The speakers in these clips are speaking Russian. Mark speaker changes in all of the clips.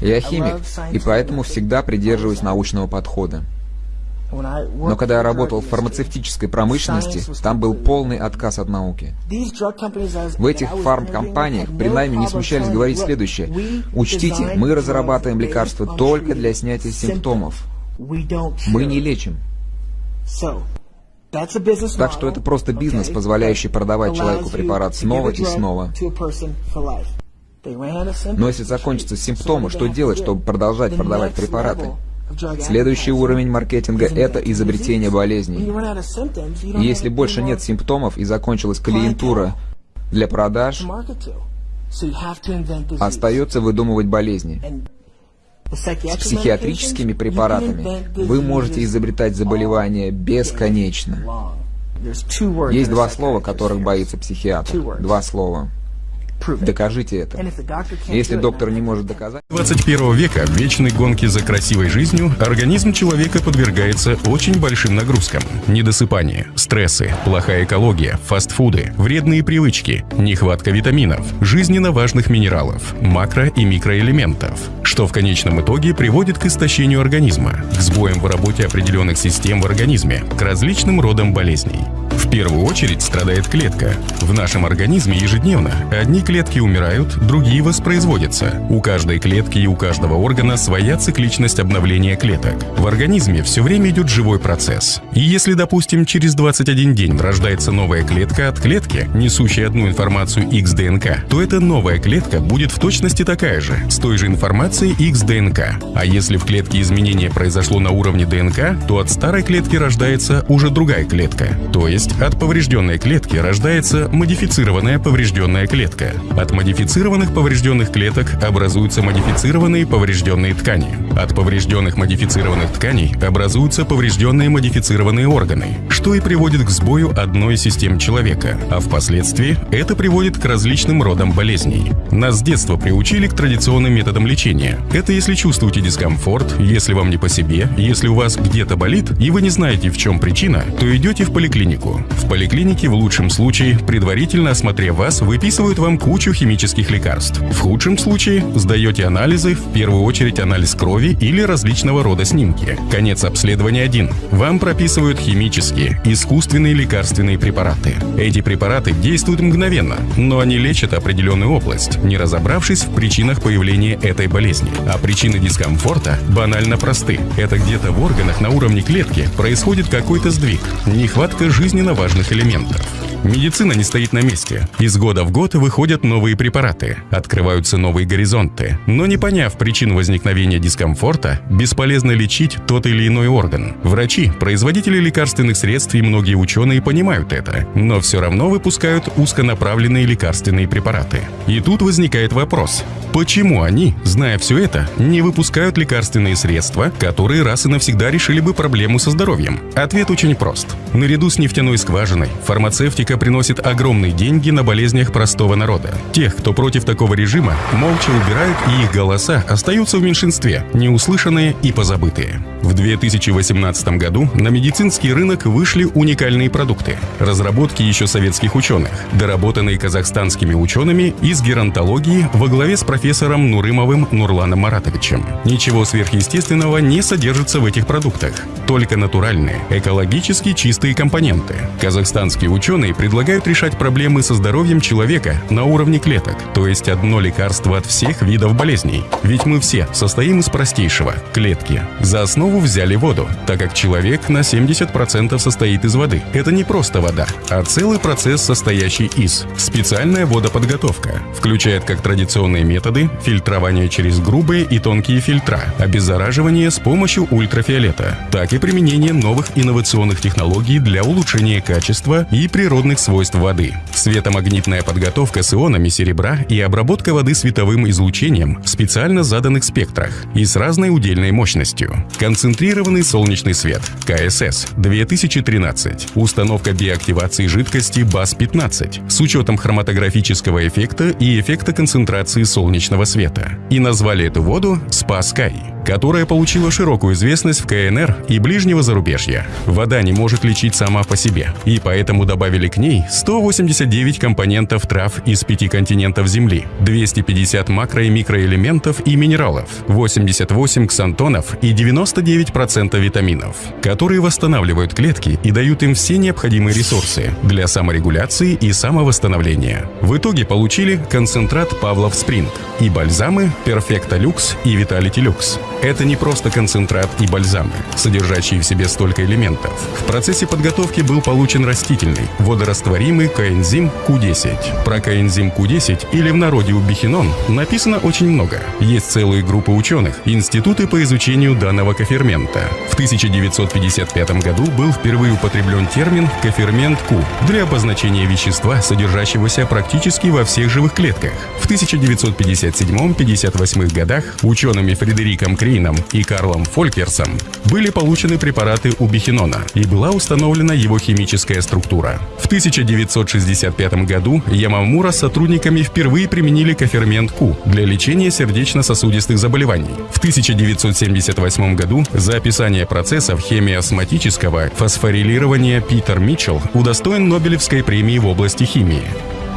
Speaker 1: Я химик, и поэтому всегда придерживаюсь научного подхода. Но когда я работал в фармацевтической промышленности, там был полный отказ от науки. В этих фармкомпаниях при найме не смущались говорить следующее. Учтите, мы разрабатываем лекарства только для снятия симптомов. Мы не лечим. Так что это просто бизнес, позволяющий продавать человеку препарат снова и снова. Но если закончатся симптомы, что делать, чтобы продолжать продавать препараты? Следующий уровень маркетинга – это изобретение болезней. Если больше нет симптомов и закончилась клиентура для продаж, остается выдумывать болезни. С психиатрическими препаратами вы можете изобретать заболевания бесконечно. Есть два слова, которых боится психиатр. Два слова. Докажите это. Если доктор не может доказать...
Speaker 2: 21 века в вечной гонке за красивой жизнью организм человека подвергается очень большим нагрузкам. Недосыпание, стрессы, плохая экология, фастфуды, вредные привычки, нехватка витаминов, жизненно важных минералов, макро- и микроэлементов, что в конечном итоге приводит к истощению организма, к сбоям в работе определенных систем в организме, к различным родам болезней. Первую очередь страдает клетка. В нашем организме ежедневно одни клетки умирают, другие воспроизводятся. У каждой клетки и у каждого органа своя цикличность обновления клеток. В организме все время идет живой процесс. И если, допустим, через 21 день рождается новая клетка от клетки, несущая одну информацию XDNK, то эта новая клетка будет в точности такая же, с той же информацией XDNK. А если в клетке изменение произошло на уровне ДНК, то от старой клетки рождается уже другая клетка, то есть от поврежденной клетки рождается модифицированная поврежденная клетка. От модифицированных поврежденных клеток образуются модифицированные поврежденные ткани. От поврежденных модифицированных тканей образуются поврежденные модифицированные органы, что и приводит к сбою одной из систем человека, а впоследствии это приводит к различным родам болезней. Нас с детства приучили к традиционным методам лечения. Это если чувствуете дискомфорт, если вам не по себе, если у вас где-то болит и вы не знаете в чем причина, то идете в поликлинику в поликлинике в лучшем случае, предварительно осмотрев вас, выписывают вам кучу химических лекарств. В худшем случае сдаете анализы, в первую очередь анализ крови или различного рода снимки. Конец обследования один. Вам прописывают химические, искусственные лекарственные препараты. Эти препараты действуют мгновенно, но они лечат определенную область, не разобравшись в причинах появления этой болезни. А причины дискомфорта банально просты. Это где-то в органах на уровне клетки происходит какой-то сдвиг, нехватка жизненного жизненно важных элементов. Медицина не стоит на месте. Из года в год выходят новые препараты, открываются новые горизонты. Но не поняв причин возникновения дискомфорта, бесполезно лечить тот или иной орган. Врачи, производители лекарственных средств и многие ученые понимают это, но все равно выпускают узконаправленные лекарственные препараты. И тут возникает вопрос, почему они, зная все это, не выпускают лекарственные средства, которые раз и навсегда решили бы проблему со здоровьем? Ответ очень прост. Наряду с нефтяной скважиной, фармацевтика Политика приносит огромные деньги на болезнях простого народа. Тех, кто против такого режима, молча убирают, и их голоса остаются в меньшинстве, неуслышанные и позабытые. В 2018 году на медицинский рынок вышли уникальные продукты, разработки еще советских ученых, доработанные казахстанскими учеными из геронтологии во главе с профессором Нурымовым Нурланом Маратовичем. Ничего сверхъестественного не содержится в этих продуктах, только натуральные, экологически чистые компоненты. Казахстанские ученые предлагают решать проблемы со здоровьем человека на уровне клеток, то есть одно лекарство от всех видов болезней. Ведь мы все состоим из простейшего – клетки. За основу взяли воду, так как человек на 70% состоит из воды. Это не просто вода, а целый процесс, состоящий из. Специальная водоподготовка включает как традиционные методы фильтрование через грубые и тонкие фильтра, обеззараживание с помощью ультрафиолета, так и применение новых инновационных технологий для улучшения качества и природных природных свойств воды. Светомагнитная подготовка с ионами серебра и обработка воды световым излучением в специально заданных спектрах и с разной удельной мощностью. Концентрированный солнечный свет КСС 2013. Установка биоактивации жидкости БАС-15 с учетом хроматографического эффекта и эффекта концентрации солнечного света. И назвали эту воду Sky. Которая получила широкую известность в КНР и ближнего зарубежья. Вода не может лечить сама по себе, и поэтому добавили к ней 189 компонентов трав из пяти континентов Земли, 250 макро- и микроэлементов и минералов, 88 ксантонов и 99% витаминов, которые восстанавливают клетки и дают им все необходимые ресурсы для саморегуляции и самовосстановления. В итоге получили концентрат Павлов Спринг и бальзамы Perfecta Lux и Vitality Lux. Это не просто концентрат и бальзамы, содержащие в себе столько элементов. В процессе подготовки был получен растительный, водорастворимый коэнзим Q10. Про коэнзим Q10 или в народе убихинон написано очень много. Есть целые группы ученых, институты по изучению данного кофермента. В 1955 году был впервые употреблен термин кофермент Q для обозначения вещества, содержащегося практически во всех живых клетках. В 1957-58 годах учеными Фредериком Кри Крейном и Карлом Фолькерсом были получены препараты убихинона и была установлена его химическая структура. В 1965 году Ямамура с сотрудниками впервые применили кофермент Q для лечения сердечно-сосудистых заболеваний. В 1978 году за описание процессов хемиосматического фосфорилирования Питер Митчелл удостоен Нобелевской премии в области химии.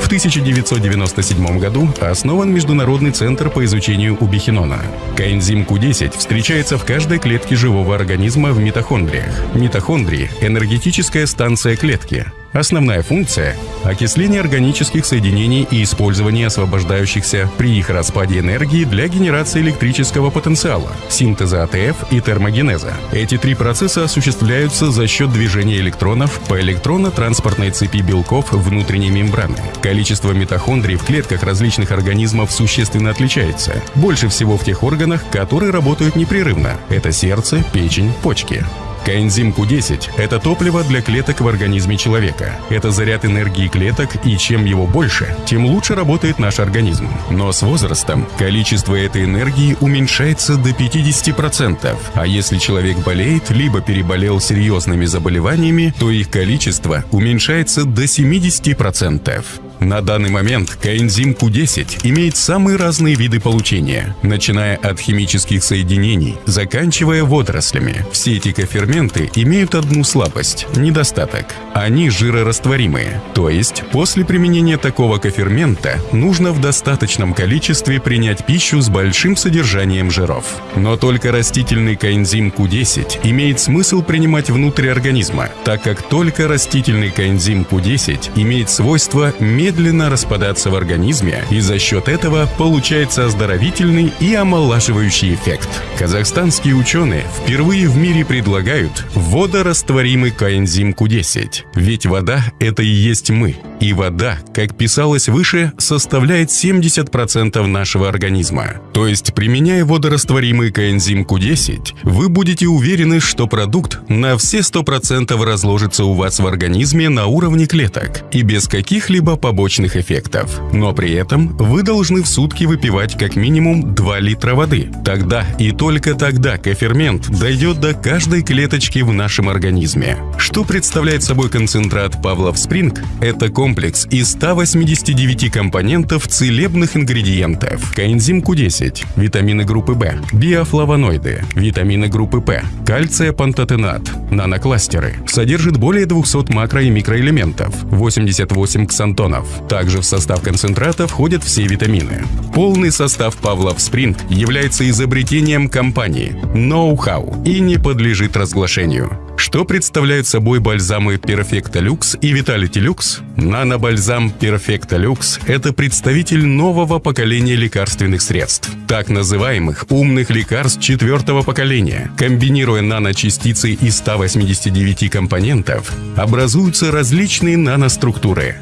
Speaker 2: В 1997 году основан Международный центр по изучению убихинона. Коэнзим Q10 встречается в каждой клетке живого организма в митохондриях. Митохондрии – энергетическая станция клетки, Основная функция – окисление органических соединений и использование освобождающихся при их распаде энергии для генерации электрического потенциала, синтеза АТФ и термогенеза. Эти три процесса осуществляются за счет движения электронов по электронно-транспортной цепи белков внутренней мембраны. Количество митохондрий в клетках различных организмов существенно отличается. Больше всего в тех органах, которые работают непрерывно. Это сердце, печень, почки. Коэнзим Q10 – это топливо для клеток в организме человека. Это заряд энергии клеток, и чем его больше, тем лучше работает наш организм. Но с возрастом количество этой энергии уменьшается до 50%, а если человек болеет, либо переболел серьезными заболеваниями, то их количество уменьшается до 70%. На данный момент коэнзим Q10 имеет самые разные виды получения, начиная от химических соединений, заканчивая водорослями. Все эти коферменты имеют одну слабость – недостаток. Они жирорастворимые, то есть после применения такого кофермента нужно в достаточном количестве принять пищу с большим содержанием жиров. Но только растительный коэнзим Q10 имеет смысл принимать внутрь организма, так как только растительный коэнзим Q10 имеет свойство медленно медленно распадаться в организме, и за счет этого получается оздоровительный и омолаживающий эффект. Казахстанские ученые впервые в мире предлагают водорастворимый коэнзим Q10. Ведь вода – это и есть мы. И вода, как писалось выше, составляет 70% нашего организма. То есть, применяя водорастворимый коэнзим Q10, вы будете уверены, что продукт на все 100% разложится у вас в организме на уровне клеток и без каких-либо побочных побочных эффектов. Но при этом вы должны в сутки выпивать как минимум 2 литра воды. Тогда и только тогда кофермент дойдет до каждой клеточки в нашем организме. Что представляет собой концентрат Павлов Спринг? Это комплекс из 189 компонентов целебных ингредиентов. Коэнзим Q10, витамины группы В, биофлавоноиды, витамины группы П, кальция пантотенат, нанокластеры. Содержит более 200 макро- и микроэлементов, 88 ксантонов, также в состав концентрата входят все витамины. Полный состав Павлов Спринг является изобретением компании Know-how и не подлежит разглашению. Что представляют собой бальзамы Perfecta Lux и Vitality Lux? Нанобальзам Perfecta Lux – это представитель нового поколения лекарственных средств, так называемых умных лекарств четвертого поколения. Комбинируя наночастицы из 189 компонентов, образуются различные наноструктуры,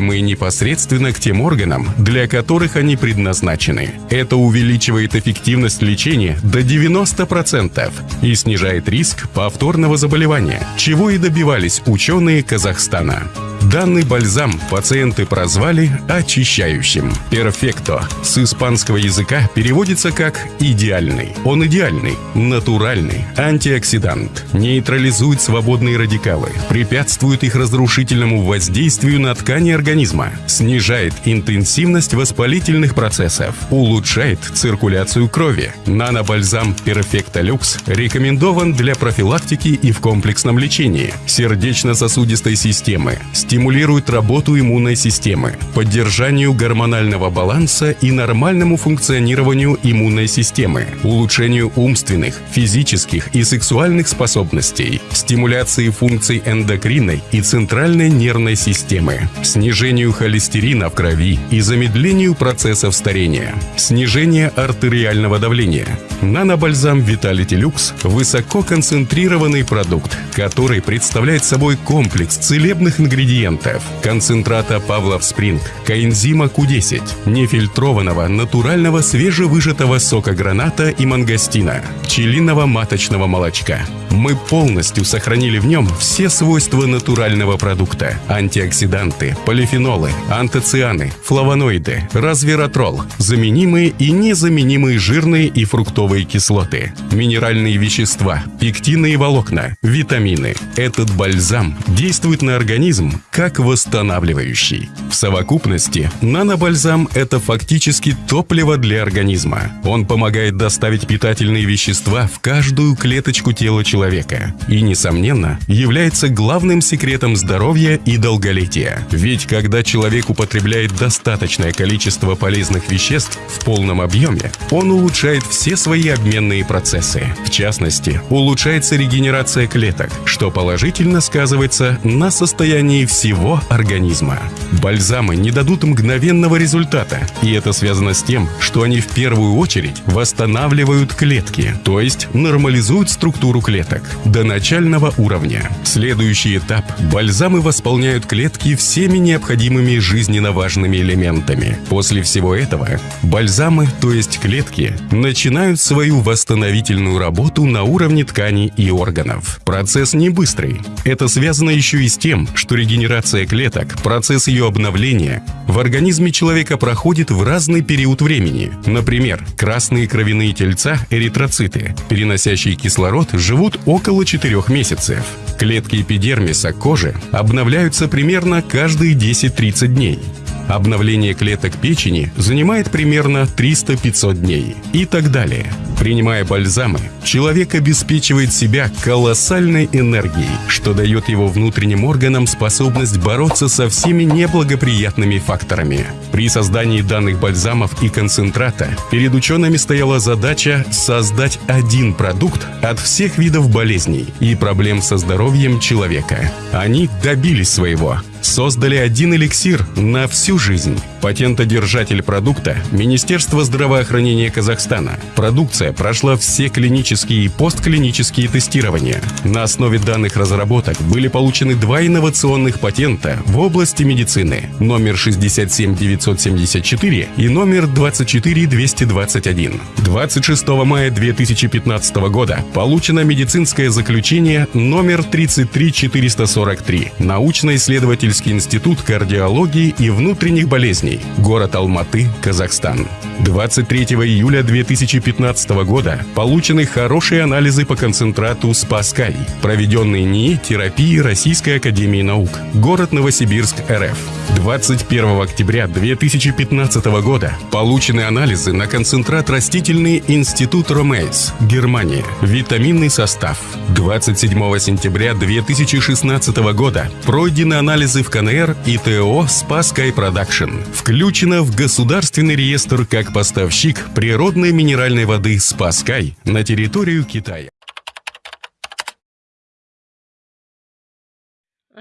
Speaker 2: доставляемые непосредственно к тем органам, для которых они предназначены. Это увеличивает эффективность лечения до 90% и снижает риск повторного заболевания, чего и добивались ученые Казахстана. Данный бальзам пациенты прозвали очищающим. Перфекто с испанского языка переводится как «идеальный». Он идеальный, натуральный, антиоксидант, нейтрализует свободные радикалы, препятствует их разрушительному воздействию на ткани организма, снижает интенсивность воспалительных процессов, улучшает циркуляцию крови. Нанобальзам Перфекто Люкс рекомендован для профилактики и в комплексном лечении сердечно-сосудистой системы, стимулирует работу иммунной системы, поддержанию гормонального баланса и нормальному функционированию иммунной системы, улучшению умственных, физических и сексуальных способностей, стимуляции функций эндокринной и центральной нервной системы, снижению холестерина в крови и замедлению процессов старения, снижение артериального давления. Нанобальзам Vitality Lux – высококонцентрированный продукт, который представляет собой комплекс целебных ингредиентов ингредиентов – концентрата Павлов Спринг, коэнзима Q10, нефильтрованного натурального свежевыжатого сока граната и мангостина, пчелиного маточного молочка. Мы полностью сохранили в нем все свойства натурального продукта – антиоксиданты, полифенолы, антоцианы, флавоноиды, развератрол, заменимые и незаменимые жирные и фруктовые кислоты, минеральные вещества, пектины и волокна, витамины. Этот бальзам действует на организм как восстанавливающий. В совокупности нанобальзам – это фактически топливо для организма. Он помогает доставить питательные вещества в каждую клеточку тела человека и, несомненно, является главным секретом здоровья и долголетия. Ведь когда человек употребляет достаточное количество полезных веществ в полном объеме, он улучшает все свои обменные процессы. В частности, улучшается регенерация клеток, что положительно сказывается на состоянии всех всего организма. Бальзамы не дадут мгновенного результата, и это связано с тем, что они в первую очередь восстанавливают клетки, то есть нормализуют структуру клеток до начального уровня. Следующий этап – бальзамы восполняют клетки всеми необходимыми жизненно важными элементами. После всего этого бальзамы, то есть клетки, начинают свою восстановительную работу на уровне тканей и органов. Процесс не быстрый. Это связано еще и с тем, что регенерация регенерация клеток, процесс ее обновления в организме человека проходит в разный период времени. Например, красные кровяные тельца, эритроциты, переносящие кислород, живут около 4 месяцев. Клетки эпидермиса кожи обновляются примерно каждые 10-30 дней. Обновление клеток печени занимает примерно 300-500 дней и так далее. Принимая бальзамы, человек обеспечивает себя колоссальной энергией, что дает его внутренним органам способность бороться со всеми неблагоприятными факторами. При создании данных бальзамов и концентрата перед учеными стояла задача создать один продукт от всех видов болезней и проблем со здоровьем человека. Они добились своего создали один эликсир на всю жизнь. Патентодержатель продукта – Министерство здравоохранения Казахстана. Продукция прошла все клинические и постклинические тестирования. На основе данных разработок были получены два инновационных патента в области медицины – номер 67974 и номер 24221. 26 мая 2015 года получено медицинское заключение номер 33443 научно-исследовательский институт кардиологии и внутренних болезней. Город Алматы, Казахстан. 23 июля 2015 года получены хорошие анализы по концентрату Спаскай, проведенные НИИ терапии Российской Академии Наук. Город Новосибирск, РФ. 21 октября 2015 года получены анализы на концентрат растительный Институт Romeis, Германия. Витаминный состав. 27 сентября 2016 года пройдены анализы в КНР и ТО Спаскай Production включена в государственный реестр как поставщик природной минеральной воды «Спаскай» на территорию Китая.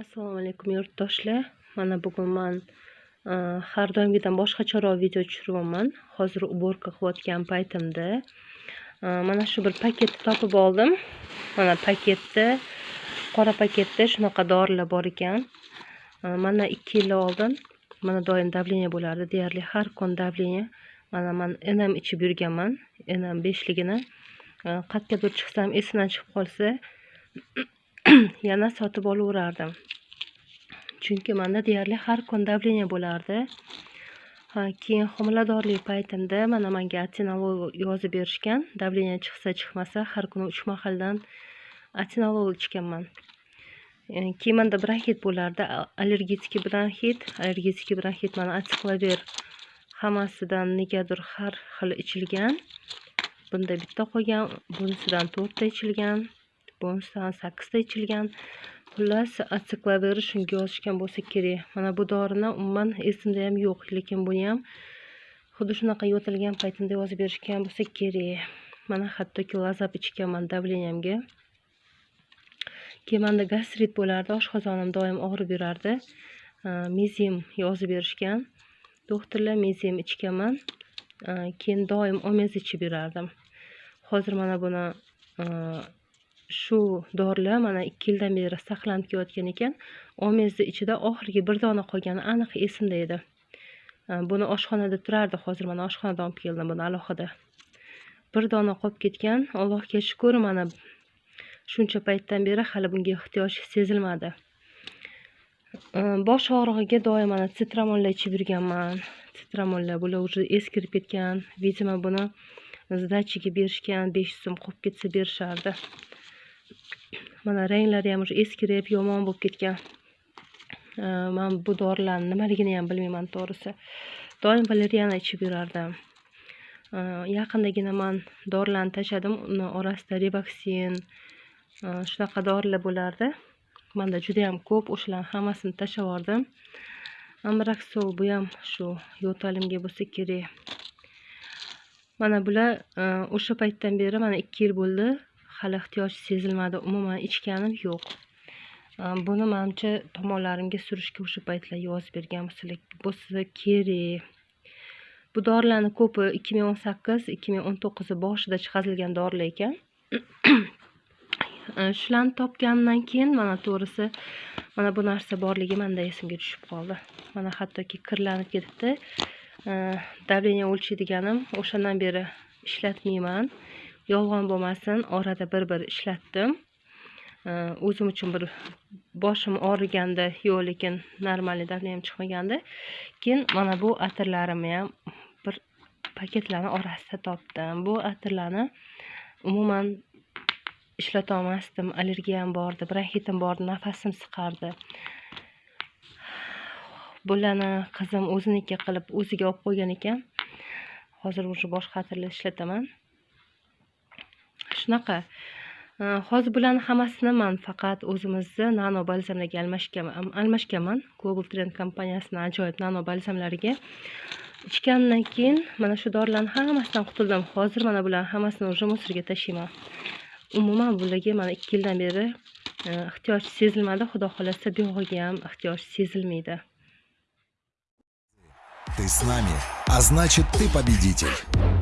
Speaker 3: assalomu alaykum yurtdoshlar mana bugun men har doimgidan boshqacharoq video tushiryapman hozir уборка qilayotgan paytimda mana shu bir paketni topib oldim mana paketda qora paketda shunaqa dorilar bor ekan mana 2 yil oldin mana doim davleniya bo'lardi. Deyarli har kun davleniya mana man enam ichib yurganman. Enam beshligini. Qayergadir chiqsam esimdan chiqib qolsa yana sotib olaverardim chunki manda deyarli har kun давление bo'lardi. Keyin homiladorlik paytimda mana manga atenolol yozib berishgan. Давление chiqsa chiqmasa har kuni uch mahaldan atenolol ichganman. Keyin manda bronxit bo'lardi. Allergический bronxit allergический bronxit mana atsiklaver hammasidan negadir har xil ichilgan. Bunda bitta qolgan bunisidan to'rtta ichilgan bunisidan sakkizta ichilgan. Xullas atsiklaveri shunga yozishgan bo'lsa kerak. Mana bu dorini umuman esimda ham yo'q lekin buni ham xuddi shunaqa yo'talgan paytimda yozib berishgan bo'lsa kerak. Mana hattoki lazab ichganman давлениямga keyin manda gastrit bo'lardi oshqozonim doim og'rib yurardi. Mezim yozib berishgan. Doktorlar ham ichganman. Keyin doim omez ichib yurardim hozir mana buni shu dorilar mana ikki yildan beri saqlanib kelayotgan ekan. Omezni ichida oxirgi bir dona qolgani aniq esimda edi. Buni oshxonada turardi. Hozir mana oshxonadan olib keldim buni alohida. Bir dona qolib ketgan. Allohga shukur mana shuncha paytdan beri hali bunga ehtiyoj sezilmadi. Э, bosh og'rig'iga doim mana sitramollar ichib yurganman. Sitramollar bular уже eskirib ketgan. Видимо buni сдачаga berishgan besh yuz so'm qolib ketsa berishardi. Mana ranglari ham уже eskirib yomon bo'lib ketgan. Э, man bu dorilarni nimaligini ham bilmayman to'g'risi. Doim valeriana ichib yurardim. Э, yaqindagina man dorilarni tashladim. Uni orasida riboksin shunaqa dorilar bo'lardi. Manda judayam ko'p o'shalarni hammasini tashlab yubordim. Amraksol bu ham shu yo'talimga bo'lsa kerak. Mana bular e, o'sha paytdan beri mana ikki yil bo'ldi. Hali ehtiyoj sezilmadi. Umuman ichganim yo'q. E, buni manimcha tomonlarimga surishga o'sha paytlar yozib bergan bo'lsa kerak. Bu dorilarni ko'pi ikki ming o'n sakkiz ikki ming o'n to'qqiz boshida chiqarilgan dorilar ekan. Э, shularni topganimdan keyin mana to'g'risi mana bu narsa borligi manda esimga tushib qoldi. Mana hattoki kirlanib ketibdi. Э, давление o'lchaydiganim o'shandan beri ishlatmayman. Yolg'on bo'lmasin orada bir bir ishlatdim э, o'zim uchun bir boshim og'riganda yo'q lekin нормальный давлением chiqmaganda. Keyin mana bu atirlarimni ham bir paketlarni orasida topdim. Bu atirlarni umuman ishlatolmasdim allergiyam bordi bronxitim bordi nafasim siqardi. Bularni qizim o'ziniki qilib o'ziga olib qo'ygan ekan. Hozir уже boshqa atirlar ishlataman. Shunaqa. Э, hozir bularni hammasini man faqat o'zimizni nano balzamlarga almashganman. Global trend kompaniyasini ajoyib nano balzamlariga ichgandan keyin mana shu dorilarni hammasidan qutuldim. Hozir mana bularni hammasini уже musorga tashlayman. Umuman bularga mana ikki yildan beri e, ehtiyoj sezilmadi xudo xohlasa buyog'iga ham ehtiyoj sezilmaydi
Speaker 4: Ты с нами, а значит ты победитель.